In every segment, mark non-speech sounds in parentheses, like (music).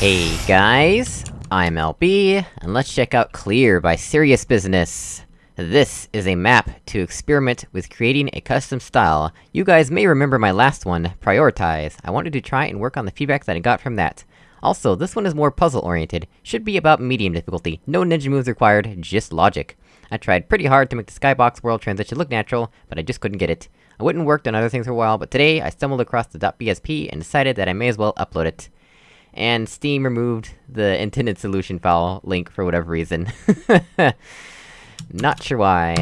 Hey guys, I'm LB, and let's check out Clear by Serious Business. This is a map to experiment with creating a custom style. You guys may remember my last one, Prioritize. I wanted to try and work on the feedback that I got from that. Also, this one is more puzzle-oriented, should be about medium difficulty, no ninja moves required, just logic. I tried pretty hard to make the skybox world transition look natural, but I just couldn't get it. I wouldn't worked on other things for a while, but today I stumbled across the .bsp and decided that I may as well upload it and Steam removed the intended solution file link for whatever reason. (laughs) Not sure why.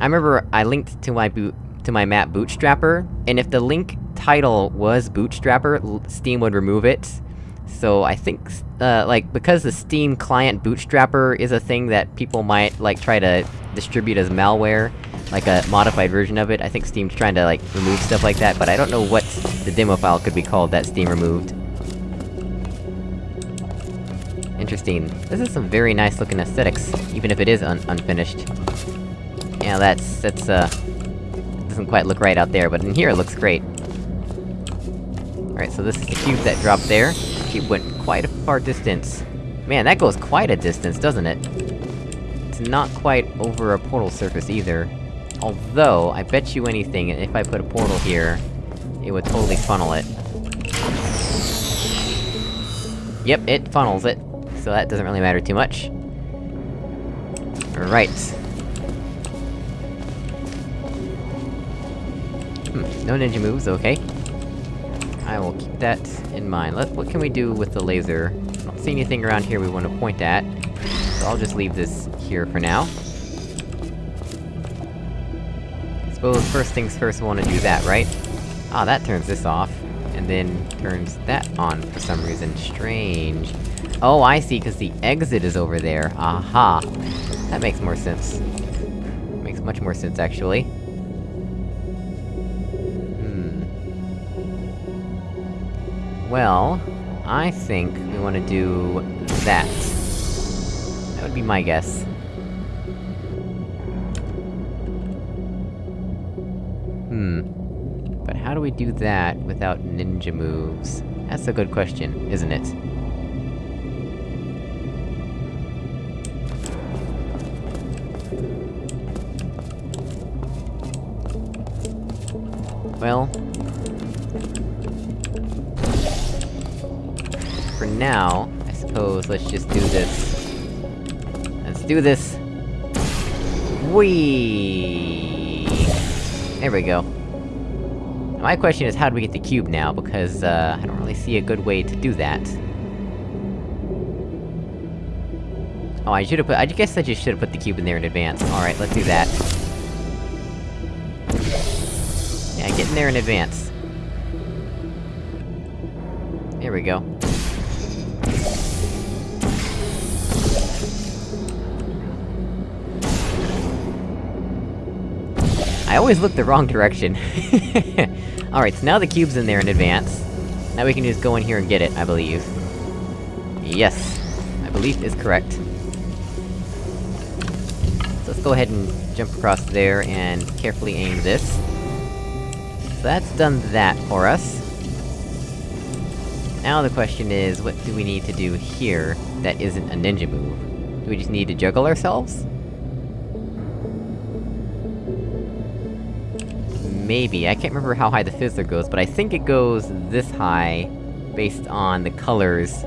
I remember I linked to my boot- to my map Bootstrapper, and if the link title was Bootstrapper, Steam would remove it. So I think, uh, like, because the Steam client Bootstrapper is a thing that people might, like, try to distribute as malware, like a modified version of it, I think Steam's trying to, like, remove stuff like that, but I don't know what the demo file could be called that Steam removed. Interesting. This is some very nice looking aesthetics, even if it is un unfinished. Yeah, that's- that's, uh... Doesn't quite look right out there, but in here it looks great. Alright, so this is the cube that dropped there. The cube went quite a far distance. Man, that goes quite a distance, doesn't it? It's not quite over a portal surface either. Although, I bet you anything, if I put a portal here, it would totally funnel it. Yep, it funnels it so that doesn't really matter too much. Right. Hmm, no ninja moves, okay. I will keep that in mind. Let- what can we do with the laser? I don't see anything around here we want to point at, so I'll just leave this here for now. Suppose first things first we wanna do that, right? Ah, that turns this off, and then turns that on for some reason. Strange. Oh, I see, cause the exit is over there. Aha! That makes more sense. Makes much more sense, actually. Hmm... Well... I think we wanna do... that. That would be my guess. Hmm... But how do we do that without ninja moves? That's a good question, isn't it? Well... For now, I suppose let's just do this. Let's do this! Whee! There we go. My question is how do we get the cube now, because, uh, I don't really see a good way to do that. Oh, I should've put- I guess I just should've put the cube in there in advance. Alright, let's do that. Yeah, get in there in advance. There we go. I always look the wrong direction. (laughs) Alright, so now the cube's in there in advance. Now we can just go in here and get it, I believe. Yes. My belief is correct. So let's go ahead and jump across there, and carefully aim this. That's done that for us. Now the question is, what do we need to do here that isn't a ninja move? Do we just need to juggle ourselves? Maybe, I can't remember how high the fizzler goes, but I think it goes this high, based on the colors.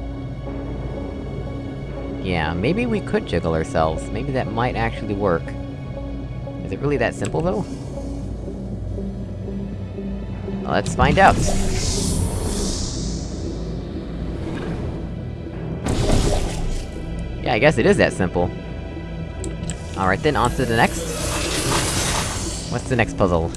Yeah, maybe we could juggle ourselves, maybe that might actually work. Is it really that simple, though? Let's find out! Yeah, I guess it is that simple. Alright then, on to the next. What's the next puzzle?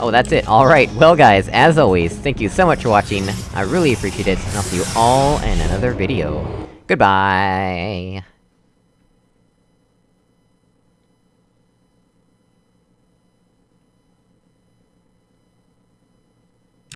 Oh, that's it, alright, well guys, as always, thank you so much for watching, I really appreciate it, and I'll see you all in another video. Goodbye!